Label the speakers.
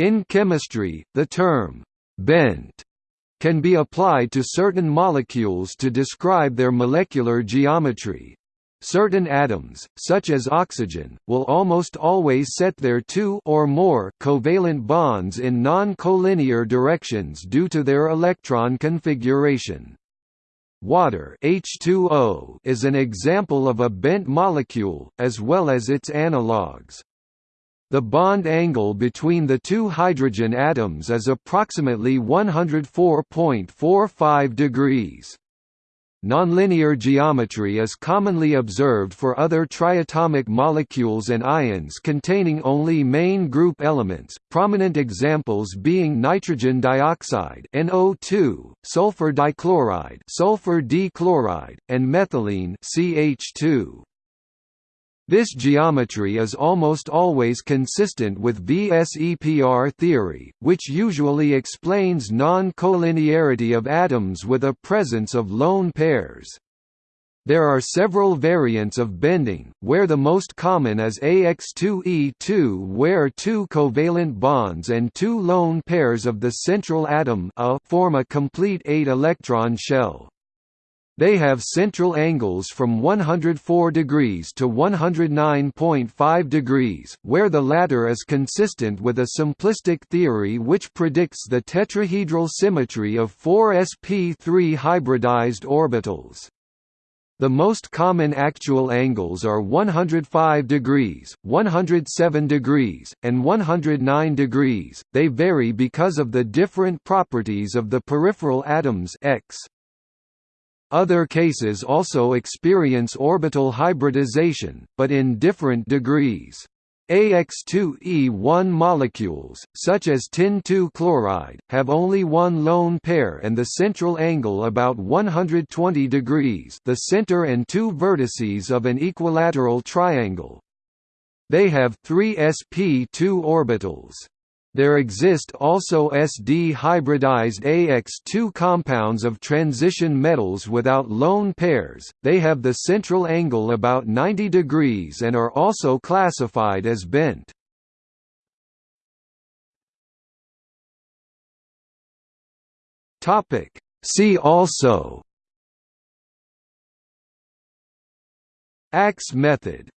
Speaker 1: In chemistry, the term «bent» can be applied to certain molecules to describe their molecular geometry. Certain atoms, such as oxygen, will almost always set their two or more covalent bonds in non-collinear directions due to their electron configuration. Water H2O is an example of a bent molecule, as well as its analogues. The bond angle between the two hydrogen atoms is approximately 104.45 degrees. Nonlinear geometry is commonly observed for other triatomic molecules and ions containing only main group elements, prominent examples being nitrogen dioxide NO2, sulfur dichloride sulfur D-chloride, and methylene CH2. This geometry is almost always consistent with VSEPR theory, which usually explains non-collinearity of atoms with a presence of lone pairs. There are several variants of bending, where the most common is AX2E2 where two covalent bonds and two lone pairs of the central atom A form a complete 8-electron shell. They have central angles from 104 degrees to 109.5 degrees, where the latter is consistent with a simplistic theory which predicts the tetrahedral symmetry of four sp3 hybridized orbitals. The most common actual angles are 105 degrees, 107 degrees, and 109 degrees. They vary because of the different properties of the peripheral atoms X. Other cases also experience orbital hybridization, but in different degrees. AX2E1 molecules, such as tin-2 chloride, have only one lone pair and the central angle about 120 degrees the center and two vertices of an equilateral triangle. They have three sp2 orbitals. There exist also SD-hybridized AX2 compounds of transition metals without lone pairs, they have the central angle about 90 degrees and are also classified as bent. See also. Axe method